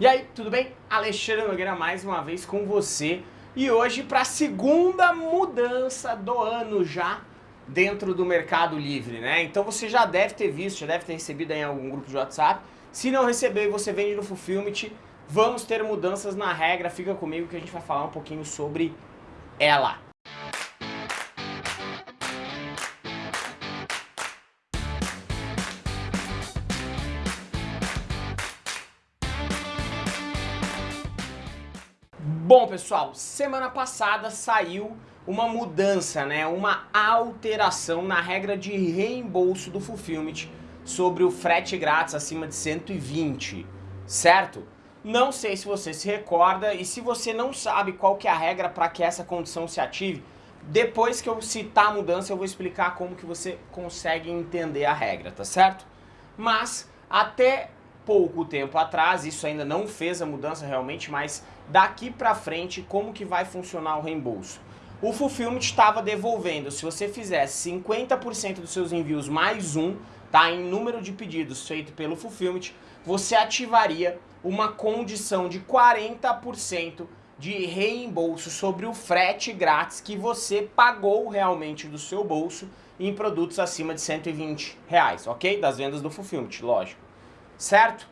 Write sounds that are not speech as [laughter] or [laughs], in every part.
E aí, tudo bem? Alexandre Nogueira mais uma vez com você e hoje para a segunda mudança do ano já dentro do Mercado Livre, né? Então você já deve ter visto, já deve ter recebido em algum grupo de WhatsApp. Se não recebeu e você vende no Fulfillment, vamos ter mudanças na regra, fica comigo que a gente vai falar um pouquinho sobre ela. Bom, pessoal, semana passada saiu uma mudança, né, uma alteração na regra de reembolso do Fulfillment sobre o frete grátis acima de 120, certo? Não sei se você se recorda e se você não sabe qual que é a regra para que essa condição se ative, depois que eu citar a mudança eu vou explicar como que você consegue entender a regra, tá certo? Mas até pouco tempo atrás, isso ainda não fez a mudança realmente, mas daqui pra frente como que vai funcionar o reembolso? O Fulfillment estava devolvendo, se você fizesse 50% dos seus envios mais um, tá, em número de pedidos feito pelo Fulfillment, você ativaria uma condição de 40% de reembolso sobre o frete grátis que você pagou realmente do seu bolso em produtos acima de 120 reais, ok? Das vendas do Fulfillment, lógico certo?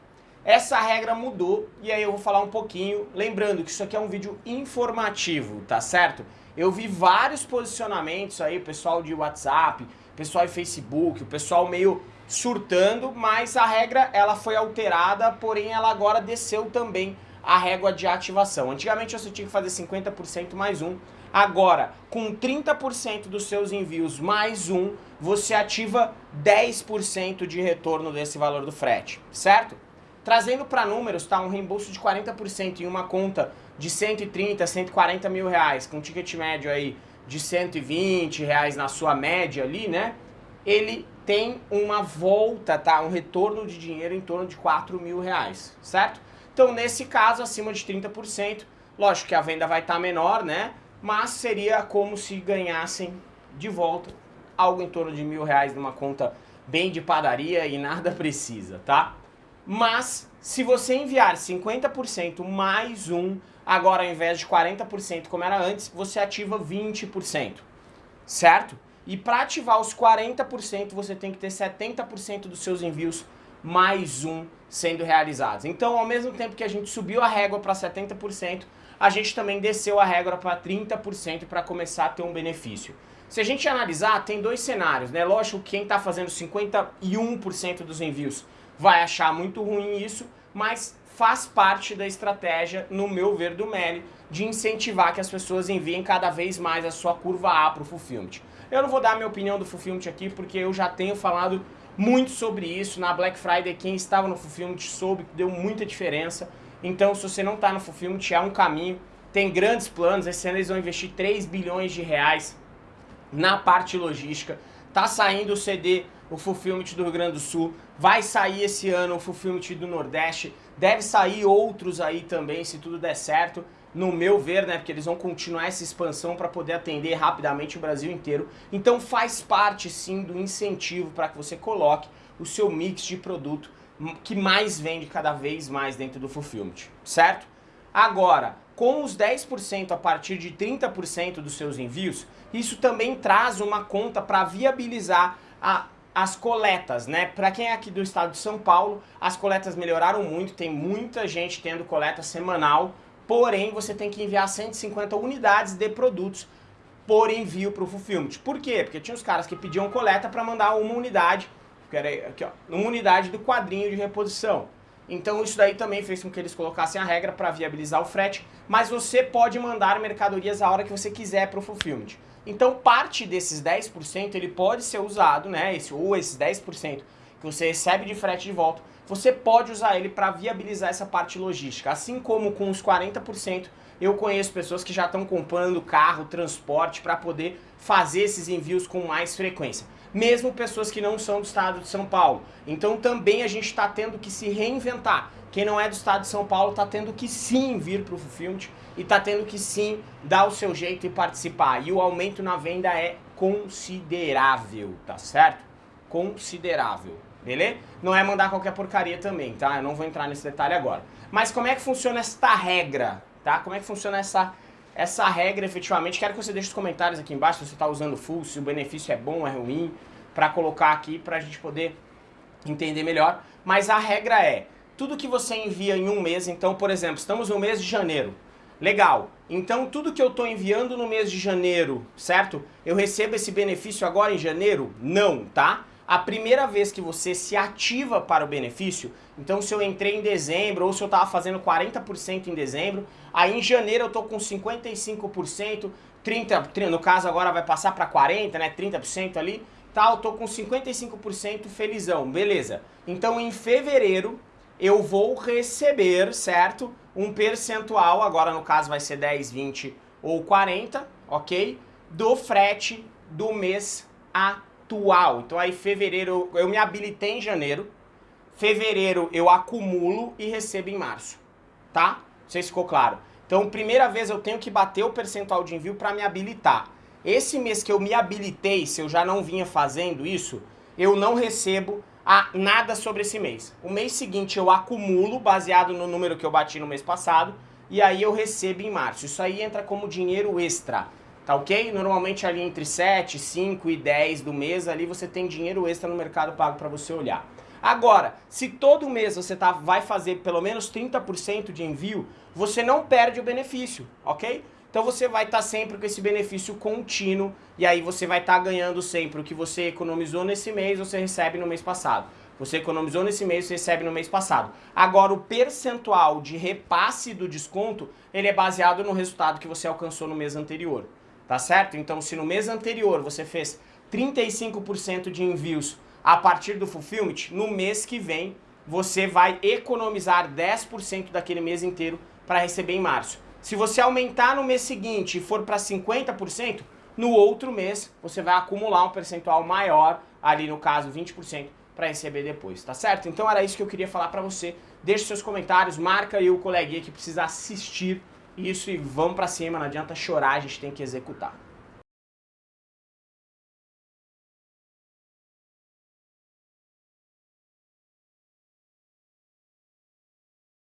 Essa regra mudou e aí eu vou falar um pouquinho, lembrando que isso aqui é um vídeo informativo, tá certo? Eu vi vários posicionamentos aí, pessoal de WhatsApp, pessoal de Facebook, o pessoal meio surtando, mas a regra ela foi alterada, porém ela agora desceu também a régua de ativação. Antigamente você tinha que fazer 50% mais um, agora com 30% dos seus envios mais um, você ativa 10% de retorno desse valor do frete, certo? Trazendo para números, tá? Um reembolso de 40% em uma conta de 130, 140 mil reais, com um ticket médio aí de 120 reais na sua média ali, né? Ele tem uma volta, tá? Um retorno de dinheiro em torno de 4 mil reais, certo? Então, nesse caso, acima de 30%, lógico que a venda vai estar tá menor, né? Mas seria como se ganhassem de volta algo em torno de mil reais numa conta bem de padaria e nada [laughs] precisa, tá? Mas se você enviar 50% mais um, agora ao invés de 40% como era antes, você ativa 20%, certo? E para ativar os 40%, você tem que ter 70% dos seus envios mais um sendo realizados. Então, ao mesmo tempo que a gente subiu a régua para 70%, a gente também desceu a régua para 30% para começar a ter um benefício. Se a gente analisar, tem dois cenários, né? Lógico que quem está fazendo 51% dos envios vai achar muito ruim isso, mas faz parte da estratégia, no meu ver, do Meli, de incentivar que as pessoas enviem cada vez mais a sua curva A para o Fulfillment. Eu não vou dar minha opinião do Fulfillment aqui, porque eu já tenho falado muito sobre isso. Na Black Friday, quem estava no Fulfillment soube que deu muita diferença. Então, se você não está no Fulfillment, é um caminho. Tem grandes planos, esse ano eles vão investir 3 bilhões de reais na parte logística. Tá saindo o CD, o Fulfillment do Rio Grande do Sul, vai sair esse ano o Fulfillment do Nordeste, deve sair outros aí também, se tudo der certo, no meu ver, né, porque eles vão continuar essa expansão para poder atender rapidamente o Brasil inteiro. Então faz parte sim do incentivo para que você coloque o seu mix de produto que mais vende cada vez mais dentro do Fulfillment, certo? Agora, com os 10% a partir de 30% dos seus envios, isso também traz uma conta para viabilizar a, as coletas, né? Para quem é aqui do estado de São Paulo, as coletas melhoraram muito, tem muita gente tendo coleta semanal, porém você tem que enviar 150 unidades de produtos por envio para o Fulfillment. Por quê? Porque tinha os caras que pediam coleta para mandar uma unidade, que era aqui, ó, uma unidade do quadrinho de reposição. Então isso daí também fez com que eles colocassem a regra para viabilizar o frete, mas você pode mandar mercadorias a hora que você quiser para o fulfillment. Então parte desses 10% ele pode ser usado, né, esse, ou esses 10% que você recebe de frete de volta, você pode usar ele para viabilizar essa parte logística. Assim como com os 40%, eu conheço pessoas que já estão comprando carro, transporte para poder fazer esses envios com mais frequência mesmo pessoas que não são do estado de São Paulo. Então também a gente está tendo que se reinventar. Quem não é do estado de São Paulo está tendo que sim vir para o Fulfillment e está tendo que sim dar o seu jeito e participar. E o aumento na venda é considerável, tá certo? Considerável. beleza? Não é mandar qualquer porcaria também, tá? Eu não vou entrar nesse detalhe agora. Mas como é que funciona esta regra, tá? Como é que funciona essa, essa regra efetivamente? Quero que você deixe os comentários aqui embaixo se você está usando full, se o benefício é bom, é ruim, para colocar aqui para a gente poder entender melhor. Mas a regra é, tudo que você envia em um mês, então, por exemplo, estamos no mês de janeiro, Legal. Então tudo que eu estou enviando no mês de janeiro, certo? Eu recebo esse benefício agora em janeiro? Não, tá? A primeira vez que você se ativa para o benefício, então se eu entrei em dezembro ou se eu estava fazendo 40% em dezembro, aí em janeiro eu estou com 55%, 30%, no caso agora vai passar para 40%, né? 30% ali, tá? Eu estou com 55% felizão, beleza. Então em fevereiro eu vou receber, certo? Um percentual, agora no caso vai ser 10, 20 ou 40, ok? Do frete do mês atual. Então aí fevereiro, eu me habilitei em janeiro, fevereiro eu acumulo e recebo em março, tá? Não sei se ficou claro. Então primeira vez eu tenho que bater o percentual de envio para me habilitar. Esse mês que eu me habilitei, se eu já não vinha fazendo isso, eu não recebo a nada sobre esse mês. O mês seguinte eu acumulo, baseado no número que eu bati no mês passado, e aí eu recebo em março. Isso aí entra como dinheiro extra, tá ok? Normalmente ali entre 7, 5 e 10 do mês, ali você tem dinheiro extra no Mercado Pago para você olhar. Agora, se todo mês você tá, vai fazer pelo menos 30% de envio, você não perde o benefício, ok? Então você vai estar tá sempre com esse benefício contínuo e aí você vai estar tá ganhando sempre o que você economizou nesse mês, você recebe no mês passado. Você economizou nesse mês, você recebe no mês passado. Agora, o percentual de repasse do desconto, ele é baseado no resultado que você alcançou no mês anterior. Tá certo? Então, se no mês anterior você fez 35% de envios a partir do Fulfillment, no mês que vem você vai economizar 10% daquele mês inteiro para receber em março. Se você aumentar no mês seguinte e for para 50%, no outro mês você vai acumular um percentual maior, ali no caso 20%, para receber depois, tá certo? Então era isso que eu queria falar para você. Deixe seus comentários, marca aí o coleguinha que precisa assistir isso e vamos para cima, não adianta chorar, a gente tem que executar.